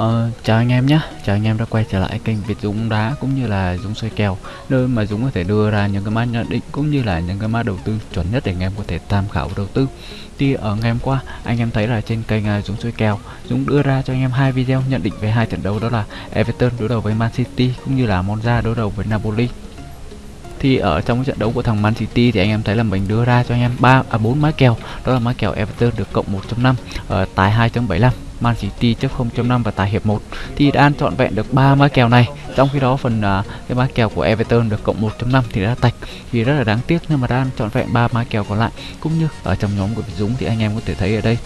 Ờ, chào anh em nhé, chào anh em đã quay trở lại kênh Việt Dũng đá cũng như là Dũng soi kèo nơi mà Dũng có thể đưa ra những cái mã nhận định cũng như là những cái mã đầu tư chuẩn nhất để anh em có thể tham khảo đầu tư. Thì ở ngày hôm qua anh em thấy là trên kênh uh, Dũng soi kèo Dũng đưa ra cho anh em hai video nhận định về hai trận đấu đó là Everton đối đầu với Man City cũng như là Monza đối đầu với Napoli. Thì ở trong cái trận đấu của thằng Man City thì anh em thấy là mình đưa ra cho anh em ba à bốn mã kèo đó là mã kèo Everton được cộng 1.5 ở tài 2.75 Man City chấp 0.5 và tài hiệp 1 thì đã ăn trọn vẹn được ba mã kèo này. Trong khi đó phần uh, cái mã kèo của Everton được cộng 1.5 thì đã tạch thì rất là đáng tiếc nhưng mà đã ăn trọn vẹn ba mã kèo còn lại. Cũng như ở trong nhóm của Dũng thì anh em có thể thấy ở đây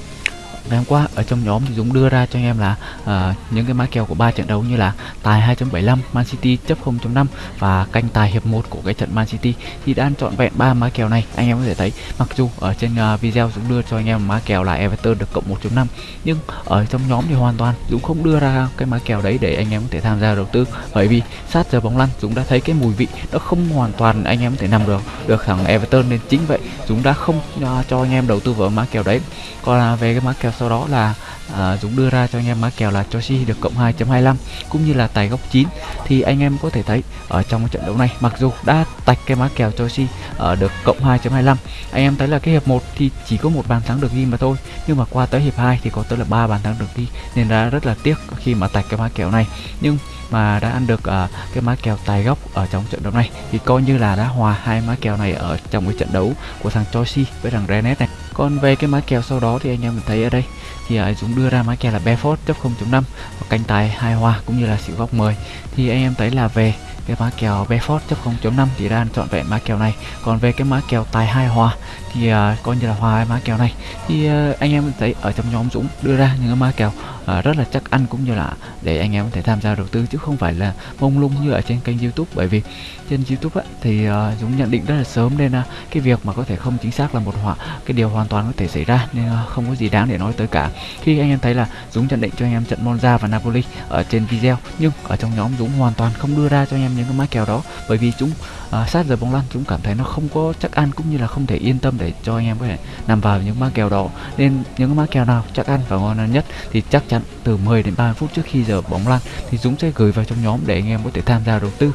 ngày hôm qua ở trong nhóm thì Dũng đưa ra cho anh em là uh, những cái mã kèo của ba trận đấu như là tài 2.75 Man City chấp 0.5 và canh tài hiệp 1 của cái trận Man City. Thì đã chọn trọn vẹn ba mã kèo này anh em có thể thấy mặc dù ở trên uh, video Dũng đưa cho anh em mã kèo là Everton được cộng 1.5 nhưng ở trong nhóm thì hoàn toàn Dũng không đưa ra cái mã kèo đấy để anh em có thể tham gia đầu tư. Bởi vì sát giờ bóng lăn Dũng đã thấy cái mùi vị nó không hoàn toàn anh em có thể nằm được được thằng Everton nên chính vậy Dũng đã không uh, cho anh em đầu tư vào mã kèo đấy. Còn uh, về cái mã kèo sau đó là à, Dũng đưa ra cho anh em mã kèo là Chelsea được cộng 2.25 cũng như là tài góc 9 thì anh em có thể thấy ở trong trận đấu này mặc dù đã tạch cái mã kèo Chelsea ở được cộng 2.25 anh em thấy là cái hiệp 1 thì chỉ có một bàn thắng được ghi mà thôi. Nhưng mà qua tới hiệp 2 thì có tới là ba bàn thắng được ghi nên đã rất là tiếc khi mà tạch cái mã kèo này. Nhưng mà đã ăn được uh, cái má kèo tài góc ở trong trận đấu này. Thì coi như là đã hòa hai má kèo này ở trong cái trận đấu của thằng Chelsea với thằng Rennes này. Còn về cái má kèo sau đó thì anh em thấy ở đây thì uh, Dũng đưa ra má kèo là Bedford chấp 0.5 và canh tài hai hòa cũng như là xỉu góc 10 thì anh em thấy là về cái mã kèo Bedford chấp 0.5 thì đang chọn vẹn mã kèo này. Còn về cái mã kèo tài hai hòa thì uh, coi như là hòa mã kèo này. Thì uh, anh em thấy ở trong nhóm Dũng đưa ra những cái mã kèo uh, rất là chắc ăn cũng như là để anh em có thể tham gia đầu tư chứ không phải là mông lung như ở trên kênh YouTube. Bởi vì trên YouTube á, thì uh, Dũng nhận định rất là sớm nên uh, cái việc mà có thể không chính xác là một họa cái điều hoàn toàn có thể xảy ra nên uh, không có gì đáng để nói tới cả. Khi anh em thấy là Dũng nhận định cho anh em trận Monza và Napoli ở trên video nhưng ở trong nhóm Dũng hoàn toàn không đưa ra cho anh em những cái mã kèo đó. Bởi vì chúng à, sát giờ bóng lăn chúng cảm thấy nó không có chắc ăn cũng như là không thể yên tâm để cho anh em có thể nằm vào những mã kèo đó. Nên những cái mã kèo nào chắc ăn và ngon nhất thì chắc chắn từ 10 đến 30 phút trước khi giờ bóng lăn thì Dũng sẽ gửi vào trong nhóm để anh em có thể tham gia đầu tư.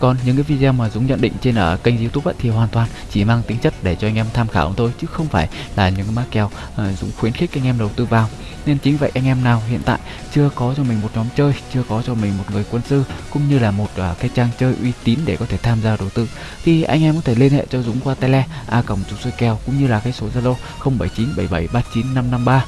Còn những cái video mà Dũng nhận định trên ở kênh youtube ấy, thì hoàn toàn chỉ mang tính chất để cho anh em tham khảo thôi chứ không phải là những cái mã kèo uh, Dũng khuyến khích anh em đầu tư vào. Nên chính vậy anh em nào hiện tại chưa có cho mình một nhóm chơi chưa có cho mình một người quân sư cũng như là một uh, cái trang chơi uy tín để có thể tham gia đầu tư thì anh em có thể liên hệ cho Dũng qua tele a còng Dũng xuôi kèo cũng như là cái số zalo 0797739553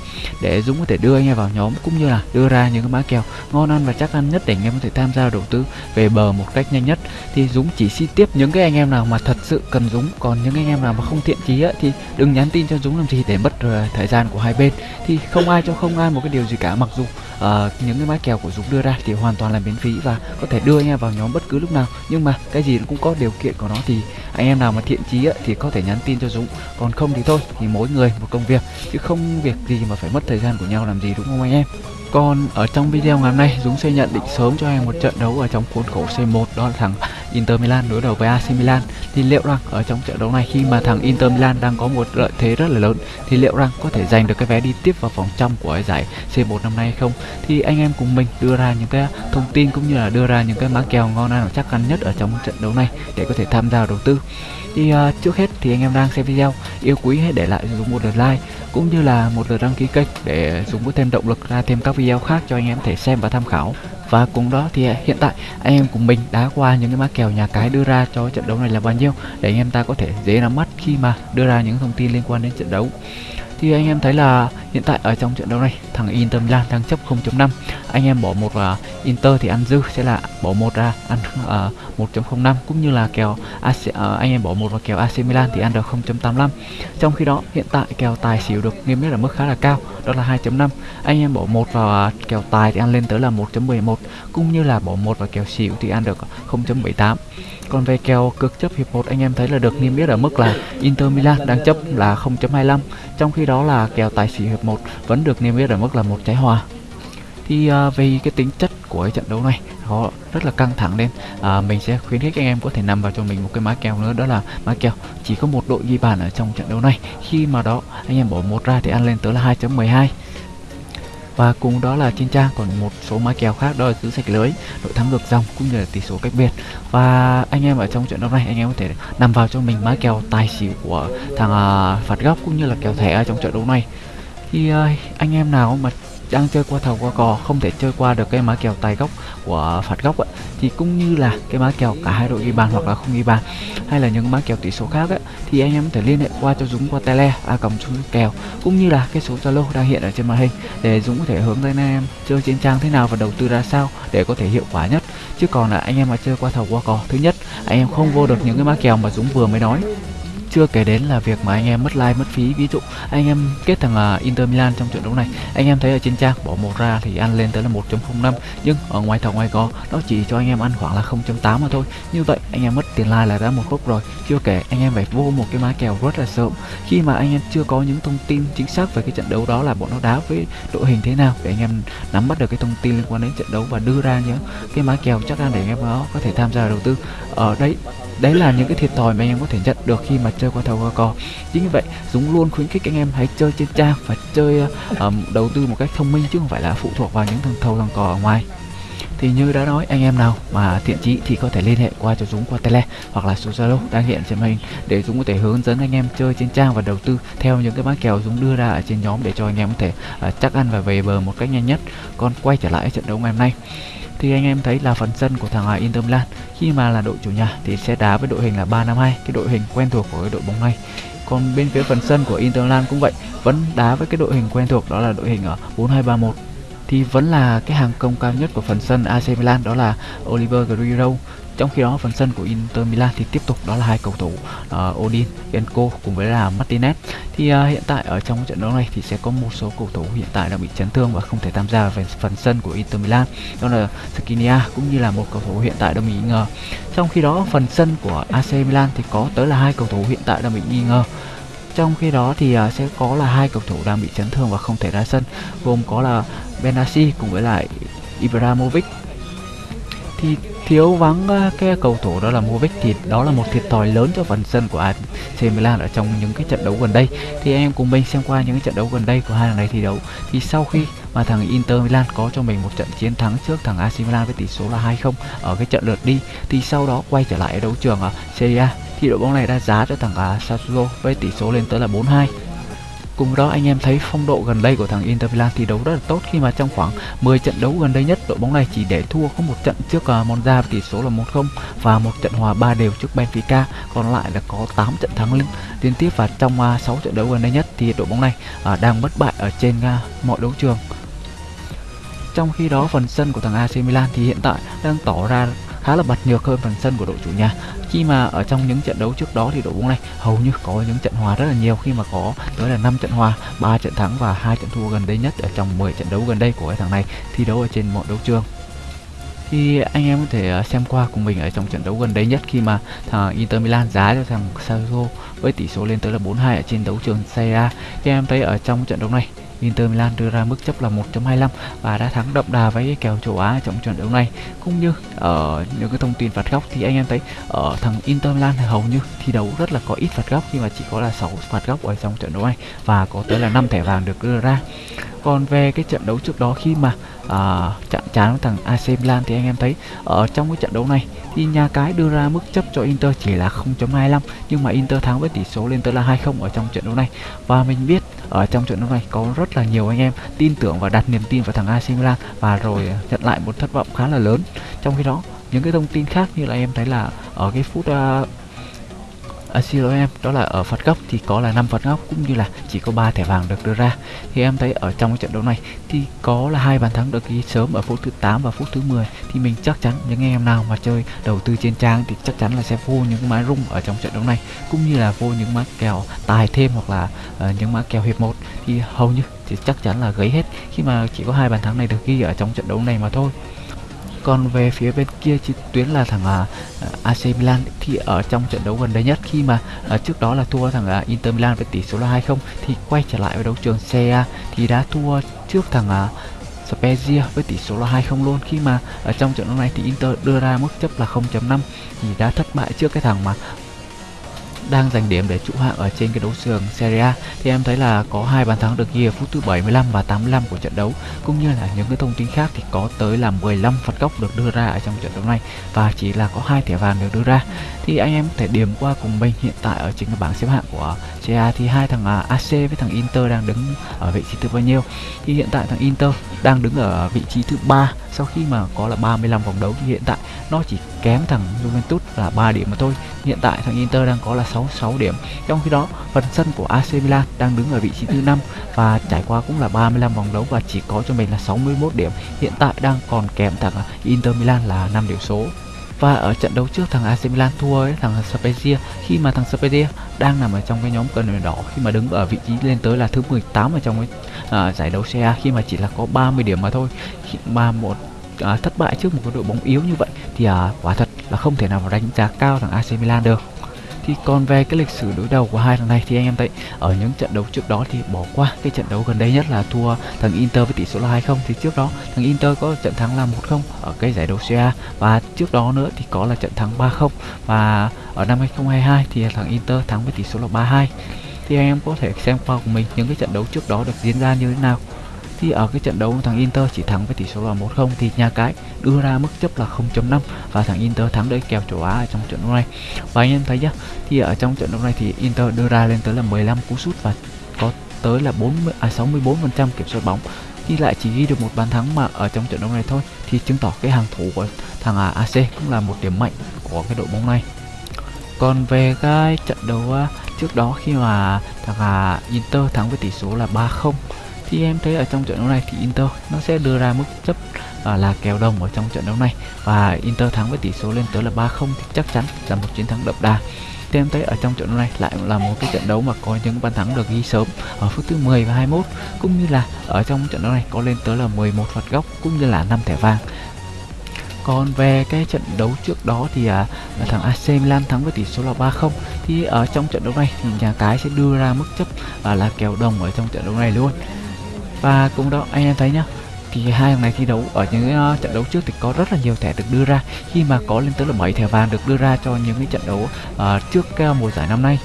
để Dũng có thể đưa anh em vào nhóm cũng như là đưa ra những cái mã kèo ngon ăn và chắc ăn nhất để anh em có thể tham gia đầu tư về bờ một cách nhanh nhất. Thì Dũng chỉ xin tiếp những cái anh em nào mà thật sự cần Dũng còn những anh em nào mà không thiện chí á, thì đừng nhắn tin cho Dũng làm gì để mất uh, thời gian của hai bên. Thì không ai cho không ai một cái điều gì cả mặc dù uh, những cái mã kèo của Dũng đưa ra thì hoàn toàn là miễn phí và có thể đưa anh em vào nhóm bất cứ lúc nào. Nhưng mà cái gì cũng có điều kiện của nó thì anh em nào mà thiện chí thì có thể nhắn tin cho Dũng. Còn không thì thôi, thì mỗi người một công việc. Chứ không việc gì mà phải mất thời gian của nhau làm gì, đúng không anh em? Còn ở trong video ngày hôm nay, Dũng sẽ nhận định sớm cho em một trận đấu ở trong khuôn khổ C1 đó là thằng Inter Milan đối đầu với AC Milan thì liệu rằng ở trong trận đấu này khi mà thằng Inter Milan đang có một lợi thế rất là lớn thì liệu rằng có thể giành được cái vé đi tiếp vào vòng trong của giải C1 năm nay hay không? Thì anh em cùng mình đưa ra những cái thông tin cũng như là đưa ra những cái mã kèo ngon ăn chắc ăn nhất ở trong trận đấu này để có thể tham gia đầu tư. Thì uh, trước hết thì anh em đang xem video yêu quý hãy để lại dùng một lượt like cũng như là một lượt đăng ký kênh để dùng có thêm động lực ra thêm các video khác cho anh em thể xem và tham khảo. Và cùng đó thì hiện tại, anh em cùng mình đã qua những cái mã kèo nhà cái đưa ra cho trận đấu này là bao nhiêu, để anh em ta có thể dễ nắm mắt khi mà đưa ra những thông tin liên quan đến trận đấu thì anh em thấy là hiện tại ở trong trận đấu này thằng Inter Milan đang chấp 0.5 anh em bỏ một vào Inter thì ăn dư sẽ là bỏ một ra ăn à, uh, 1.05 cũng như là kèo AC, uh, à, anh em bỏ một vào kèo AC Milan thì ăn được 0.85 trong khi đó hiện tại kèo tài xỉu được niêm yết ở mức khá là cao đó là 2.5 anh em bỏ một vào uh, kèo tài thì ăn lên tới là 1.11 cũng như là bỏ một vào kèo xỉu thì ăn được 0.78 còn về kèo cược chấp hiệp 1 anh em thấy là được niêm yết ở mức là Inter Milan đang chấp là 0.25 trong khi đó là kèo tài xỉu hiệp 1 vẫn được niêm yết ở mức là một trái hòa. Thì à, vì cái tính chất của cái trận đấu này nó rất là căng thẳng nên à, mình sẽ khuyến khích anh em có thể nằm vào cho mình một cái má kèo nữa đó là má kèo chỉ có một đội ghi bàn ở trong trận đấu này. Khi mà đó anh em bỏ một ra thì ăn lên tới là 2.12 và cùng đó là trên trang còn một số mã kèo khác đó là giữ sạch lưới đội thắng ngược dòng cũng như là tỷ số cách biệt. Và anh em ở trong trận đấu này anh em có thể nằm vào cho mình mã kèo tài xỉu của thằng uh, phạt góc cũng như là kèo thẻ ở trong trận đấu này. Thì uh, anh em nào mà đang chơi qua thầu qua cò không thể chơi qua được cái má kèo tài góc của phạt góc ấy, thì cũng như là cái má kèo cả hai đội ghi bàn hoặc là không ghi bàn hay là những má kèo tỷ số khác ấy, thì anh em có thể liên hệ qua cho Dũng qua tele a còng xuống kèo cũng như là cái số Zalo đang hiện ở trên màn hình để Dũng có thể hướng dẫn anh em chơi trên trang thế nào và đầu tư ra sao để có thể hiệu quả nhất. Chứ còn là anh em mà chơi qua thầu qua cò thứ nhất anh em không vô được những cái má kèo mà Dũng vừa mới nói chưa kể đến là việc mà anh em mất like mất phí. Ví dụ anh em kết thằng uh, Inter Milan trong trận đấu này anh em thấy ở trên trang bỏ một ra thì ăn lên tới là 1.05 nhưng ở ngoài thầu ngoài có nó chỉ cho anh em ăn khoảng là 0.8 mà thôi. Như vậy anh em mất tiền like là đã một khúc rồi. Chưa kể anh em phải vô một cái má kèo rất là sớm. Khi mà anh em chưa có những thông tin chính xác về cái trận đấu đó là bọn nó đá với đội hình thế nào để anh em nắm bắt được cái thông tin liên quan đến trận đấu và đưa ra những cái má kèo chắc ăn để anh em đó có thể tham gia đầu tư. Ở đấy đấy là những cái thiệt thòi mà anh em có thể nhận được khi mà chơi qua thầu qua cò. Chính vì vậy dũng luôn khuyến khích anh em hãy chơi trên trang và chơi um, đầu tư một cách thông minh chứ không phải là phụ thuộc vào những thằng thầu thằng cò ở ngoài thì như đã nói anh em nào mà thiện chí thì có thể liên hệ qua cho Dũng qua tele hoặc là số Zalo đang hiện trên màn hình để Dũng có thể hướng dẫn anh em chơi trên trang và đầu tư theo những cái mã kèo Dũng đưa ra ở trên nhóm để cho anh em có thể uh, chắc ăn và về bờ một cách nhanh nhất. Còn quay trở lại trận đấu ngày hôm nay thì anh em thấy là phần sân của thằng Inter Milan khi mà là đội chủ nhà thì sẽ đá với đội hình là 352 cái đội hình quen thuộc của cái đội bóng này còn bên phía phần sân của Inter Milan cũng vậy vẫn đá với cái đội hình quen thuộc đó là đội hình ở 4231 thì vẫn là cái hàng công cao nhất của phần sân AC Milan đó là Oliver Giroud trong khi đó phần sân của Inter Milan thì tiếp tục đó là hai cầu thủ uh, Odin, Enco cùng với là Martinez. Thì uh, hiện tại ở trong trận đấu này thì sẽ có một số cầu thủ hiện tại đang bị chấn thương và không thể tham gia về phần sân của Inter Milan. Đó là Skriniar cũng như là một cầu thủ hiện tại đang bị nghi ngờ. Trong khi đó phần sân của AC Milan thì có tới là hai cầu thủ hiện tại đang bị nghi ngờ trong khi đó thì uh, sẽ có là hai cầu thủ đang bị chấn thương và không thể ra sân gồm có là Benassi cùng với lại Ibrahimovic. Thì thiếu vắng à, cái cầu thủ đó là Movic thì đó là một thiệt thòi lớn cho phần sân của AC Milan ở trong những cái trận đấu gần đây. Thì anh em cùng mình xem qua những cái trận đấu gần đây của hai thằng này thi đấu. Thì sau khi mà thằng Inter Milan có cho mình một trận chiến thắng trước thằng AC Milan với tỷ số là 2-0 ở cái trận lượt đi thì sau đó quay trở lại ở đấu trường ở Serie A thì đội bóng này đã giá cho thằng à, Sassuolo với tỷ số lên tới là 4-2 Cùng đó anh em thấy phong độ gần đây của thằng Inter Milan thi đấu rất là tốt khi mà trong khoảng 10 trận đấu gần đây nhất đội bóng này chỉ để thua có một trận trước à, Monza với tỷ số là 1-0 và một trận hòa 3 đều trước Benfica, còn lại là có 8 trận thắng liên, tiếp và trong à, 6 trận đấu gần đây nhất thì đội bóng này đang bất bại ở trên mọi đấu trường. Trong khi đó phần sân của thằng AC Milan thì hiện tại đang tỏ ra khá là bật nhược hơn phần sân của đội chủ nhà. Khi mà ở trong những trận đấu trước đó thì đội bóng này hầu như có những trận hòa rất là nhiều. Khi mà có tới là 5 trận hòa 3 trận thắng và hai trận thua gần đây nhất ở trong 10 trận đấu gần đây của cái thằng này, thi đấu ở trên mọi đấu trường. Thì anh em có thể ờ, xem qua cùng mình ở trong trận đấu gần đây nhất khi mà thằng Inter Milan giá cho thằng Sassuolo với tỷ số lên tới là 4-2 ở trên đấu trường Serie A. Thì em thấy ở trong trận đấu này Inter Milan đưa ra mức chấp là 1.25 và đã thắng đậm đà với cái kèo châu Á trong trận đấu này. Cũng như ở những cái thông tin phạt góc thì anh em thấy ở thằng Inter Milan hầu như thi đấu rất là có ít phạt góc khi mà chỉ có là 6 phạt góc ở trong trận đấu này và có tới là 5 thẻ vàng được đưa ra còn về cái trận đấu trước đó khi mà à, chạm trán với thằng AC Milan thì anh em thấy ở trong cái trận đấu này thì nhà cái đưa ra mức chấp cho Inter chỉ là 0.25 nhưng mà Inter thắng với tỷ số lên tới là 2-0 ở trong trận đấu này. Và mình biết ở trong trận đấu này có rất là nhiều anh em tin tưởng và đặt niềm tin vào thằng AC Milan và rồi nhận lại một thất vọng khá là lớn. Trong khi đó những cái thông tin khác như là em thấy là ở cái phút uh, à, xin lỗi em đó là ở phạt góc thì có là 5 phạt góc cũng như là chỉ có 3 thẻ vàng được đưa ra. Thì em thấy ở trong cái trận đấu này thì có là hai bàn thắng được ghi sớm ở phút thứ 8 và phút thứ 10 thì mình chắc chắn những em nào mà chơi đầu tư trên trang thì chắc chắn là sẽ vô những mã rung ở trong trận đấu này cũng như là vô những mã kèo tài thêm hoặc là uh, những mã kèo hiệp một. Thì hầu như thì chắc chắn là gấy hết khi mà chỉ có hai bàn thắng này được ghi ở trong trận đấu này mà thôi còn về phía bên kia chi tuyến là thằng à, à, uh, AC Milan thì ở trong trận đấu gần đây nhất. Khi mà uh, trước đó là thua thằng uh, Inter Milan với tỷ số là 2-0 thì quay trở lại với đấu trường Serie thì đã thua trước thằng uh, Spezia với tỷ số là 2-0 luôn. Khi mà ở trong trận đấu này thì Inter đưa ra mức chấp là 0.5 thì đã thất bại trước cái thằng mà đang giành điểm để trụ hạng ở trên cái đấu trường Serie A. Thì em thấy là có hai bàn thắng được ghi ở phút thứ 75 và 85 của trận đấu. Cũng như là những cái thông tin khác thì có tới là 15 phạt góc được đưa ra ở trong trận đấu này. Và chỉ là có hai thẻ vàng được đưa ra. Thì anh em có thể điểm qua cùng mình hiện tại ở trên cái bảng xếp hạng của Serie A. Thì hai thằng à, AC với thằng Inter đang đứng ở vị trí thứ bao nhiêu? Thì hiện tại thằng Inter đang đứng ở vị trí thứ ba sau khi mà có là 35 vòng đấu thì hiện tại nó chỉ kém thằng Juventus là 3 điểm mà thôi. Hiện tại thằng Inter đang có là 66 điểm. Trong khi đó, phần sân của AC Milan đang đứng ở vị trí thứ năm và trải qua cũng là 35 vòng đấu và chỉ có cho mình là 61 điểm. Hiện tại đang còn kém thằng Inter Milan là 5 điểm số và ở trận đấu trước thằng AC Milan thua ấy, thằng Spezia khi mà thằng Spezia đang nằm ở trong cái nhóm cần đỏ khi mà đứng ở vị trí lên tới là thứ 18 ở trong cái à, giải đấu xe khi mà chỉ là có 30 điểm mà thôi. Mà một à, thất bại trước một cái đội bóng yếu như vậy thì à, quả thật là không thể nào đánh giá cao thằng AC Milan được thì còn về cái lịch sử đối đầu của hai thằng này thì anh em thấy ở những trận đấu trước đó thì bỏ qua cái trận đấu gần đây nhất là thua thằng Inter với tỷ số là 2-0 thì trước đó, thằng Inter có trận thắng là 1-0 ở cái giải đấu CA và trước đó nữa thì có là trận thắng 3-0 và ở năm 2022 thì thằng Inter thắng với tỷ số là 3-2 thì anh em có thể xem qua của mình những cái trận đấu trước đó được diễn ra như thế nào. Thì ở cái trận đấu thằng Inter chỉ thắng với tỷ số là 1-0 thì nhà cái đưa ra mức chấp là 0.5 và thằng Inter thắng đấy kèo châu Á ở trong trận đấu này và anh em thấy nhá, thì ở trong trận đấu này thì Inter đưa ra lên tới là 15 cú sút và có tới là 40 à 64% kiểm soát bóng. Thì lại chỉ ghi được một bàn thắng mà ở trong trận đấu này thôi, thì chứng tỏ cái hàng thủ của thằng à, AC cũng là một điểm mạnh của cái đội bóng này. Còn về cái trận đấu à, trước đó khi mà thằng à, Inter thắng với tỷ số là 3-0 thì em thấy ở trong trận đấu này thì Inter nó sẽ đưa ra mức chấp à, là kèo đồng ở trong trận đấu này. Và Inter thắng với tỷ số lên tới là 3-0 thì chắc chắn là một chiến thắng đậm đà. Thì em thấy ở trong trận đấu này lại là một cái trận đấu mà có những bàn thắng được ghi sớm ở phút thứ 10 và 21 cũng như là ở trong trận đấu này có lên tới là 11 phạt góc cũng như là 5 thẻ vàng. Còn về cái trận đấu trước đó thì à, thằng AC Milan thắng với tỷ số là 3-0 thì ở trong trận đấu này thì nhà cái sẽ đưa ra mức chấp à, là kèo đồng ở trong trận đấu này luôn. Và cũng đó anh em thấy nhá thì hai thằng này thi đấu ở những uh, trận đấu trước thì có rất là nhiều thẻ được đưa ra. Khi mà có lên tới là 7 thẻ vàng được đưa ra cho những cái trận đấu uh, trước uh, mùa giải năm nay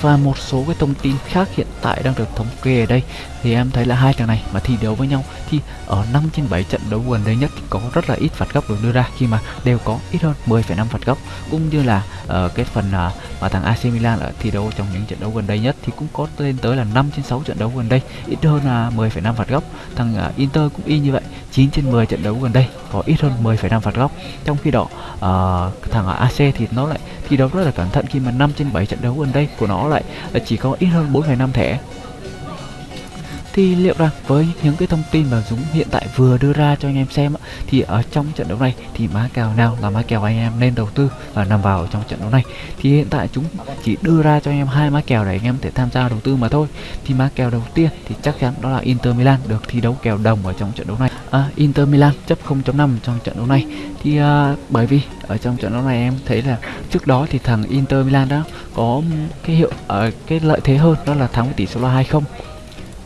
và một số cái thông tin khác hiện tại đang được thống kê ở đây. Thì em thấy là hai thằng này mà thi đấu với nhau thì ở 5 trên 7 trận đấu gần đây nhất có rất là ít phạt góc được đưa ra khi mà đều có ít hơn 10,5 phạt góc. Cũng như là uh, cái phần uh, mà thằng AC Milan ở thi đấu trong những trận đấu gần đây nhất thì cũng có lên tới là 5 trên 6 trận đấu gần đây ít hơn là 10,5 phạt góc. Thằng uh, Inter cũng y như vậy 9 trên 10 trận đấu gần đây có ít hơn 10,5 phạt góc. Trong khi đó uh, thằng AC thì nó lại thi đấu rất là cẩn thận khi mà 5 trên 7 trận đấu gần đây của nó lại ờ, chỉ có ít hơn 4,5 thẻ. Thì liệu rằng với những cái thông tin mà Dũng hiện tại vừa đưa ra cho anh em xem thì ở trong trận đấu này thì má kèo nào là má kèo anh em nên đầu tư và nằm vào trong trận đấu này? Thì hiện tại chúng chỉ đưa ra cho anh em hai má kèo để anh em thể tham gia đầu tư mà thôi. Thì má kèo đầu tiên thì chắc chắn đó là Inter Milan được thi đấu kèo đồng ở trong trận đấu này. À, Inter Milan chấp 0.5 trong trận đấu này. Thì à, bởi vì ở trong trận đấu này em thấy là trước đó thì thằng Inter Milan đó có cái hiệu ở uh, cái lợi thế hơn đó là thắng với tỷ số là 2-0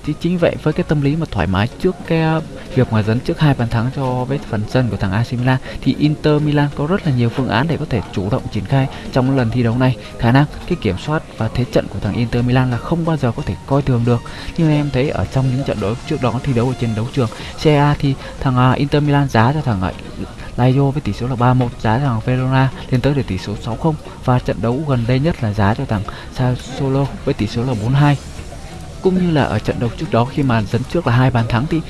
thì chính vậy với cái tâm lý mà thoải mái trước cái à, việc mà dẫn trước hai bàn thắng cho với phần sân của thằng AC Milan thì Inter Milan có rất là nhiều phương án để có thể chủ động triển khai trong lần thi đấu này. Khả năng cái kiểm soát và thế trận của thằng Inter Milan là không bao giờ có thể coi thường được. Như em thấy ở trong những trận đấu trước đó thi đấu ở trên đấu trường CA thì thằng à, Inter Milan giá cho thằng Lazio với tỷ số là 3-1 giá cho thằng Verona lên tới để tỷ số 6-0 và trận đấu gần đây nhất là giá cho thằng Sassuolo với tỷ số là 4-2 cũng như là ở trận đấu trước đó khi mà dẫn trước là hai bàn thắng thì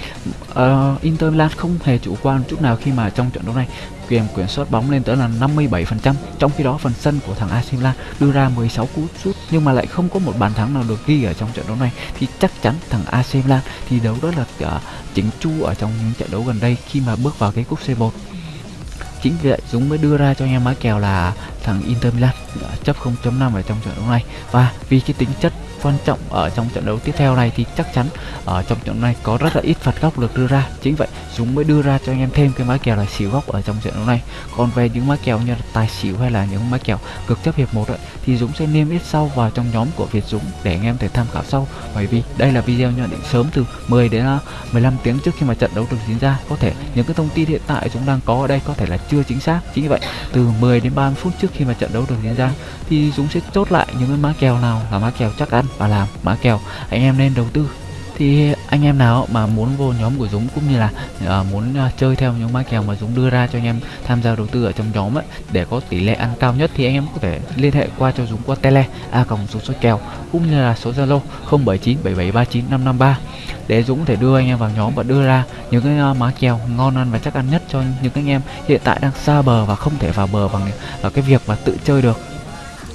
uh, Inter Milan không hề chủ quan chút nào khi mà trong trận đấu này quyền kiểm soát bóng lên tới là 57% trong khi đó phần sân của thằng AC Milan đưa ra 16 cú sút nhưng mà lại không có một bàn thắng nào được ghi ở trong trận đấu này. Thì chắc chắn thằng AC Milan thì đấu rất là ờ, uh, chỉnh chu ở trong những trận đấu gần đây khi mà bước vào cái cúp C1 chính vì vậy Dũng mới đưa ra cho anh em má kèo là thằng Inter Milan chấp 0.5 ở trong trận đấu này. Và vì cái tính chất quan trọng ở trong trận đấu tiếp theo này thì chắc chắn ở trong trận này có rất là ít phạt góc được đưa ra. Chính vậy, Dũng mới đưa ra cho anh em thêm cái mã kèo là xỉu góc ở trong trận đấu này. Còn về những mã kèo như là tài xỉu hay là những mã kèo cực chấp hiệp một thì Dũng sẽ niêm yết sau vào trong nhóm của Việt Dũng để anh em thể tham khảo sau. Bởi vì đây là video nhận định sớm từ 10 đến à, 15 tiếng trước khi mà trận đấu được diễn ra. Có thể những cái thông tin hiện tại chúng đang có ở đây có thể là chưa chính xác. Chính vậy, từ 10 đến 30 phút trước khi mà trận đấu được diễn ra thì Dũng sẽ chốt lại những cái mã kèo nào là mã kèo chắc ăn và làm mã kèo. Anh em nên đầu tư. Thì anh em nào mà muốn vô nhóm của Dũng cũng như là uh, muốn uh, chơi theo những mã kèo mà Dũng đưa ra cho anh em tham gia đầu tư ở trong nhóm ấy, để có tỷ lệ ăn cao nhất thì anh em có thể liên hệ qua cho Dũng qua tele a cộng số số kèo cũng như là số Zalo 0797739553 để Dũng có thể đưa anh em vào nhóm và đưa ra những cái uh, mã kèo ngon ăn và chắc ăn nhất cho những anh em hiện tại đang xa bờ và không thể vào bờ bằng uh, cái việc mà tự chơi được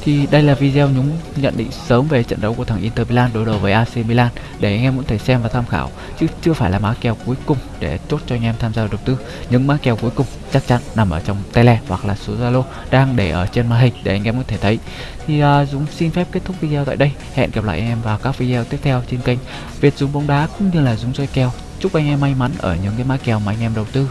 thì đây là video nhúng nhận định sớm về trận đấu của thằng Inter Milan đối đầu với AC Milan để anh em cũng thể xem và tham khảo chứ chưa phải là mã kèo cuối cùng để chốt cho anh em tham gia đầu tư. Những mã kèo cuối cùng chắc chắn nằm ở trong tele hoặc là số Zalo đang để ở trên màn hình để anh em có thể thấy. Thì uh, Dũng xin phép kết thúc video tại đây. Hẹn gặp lại anh em vào các video tiếp theo trên kênh Việt Dũng bóng đá cũng như là Dũng chơi kèo. Chúc anh em may mắn ở những cái mã kèo mà anh em đầu tư.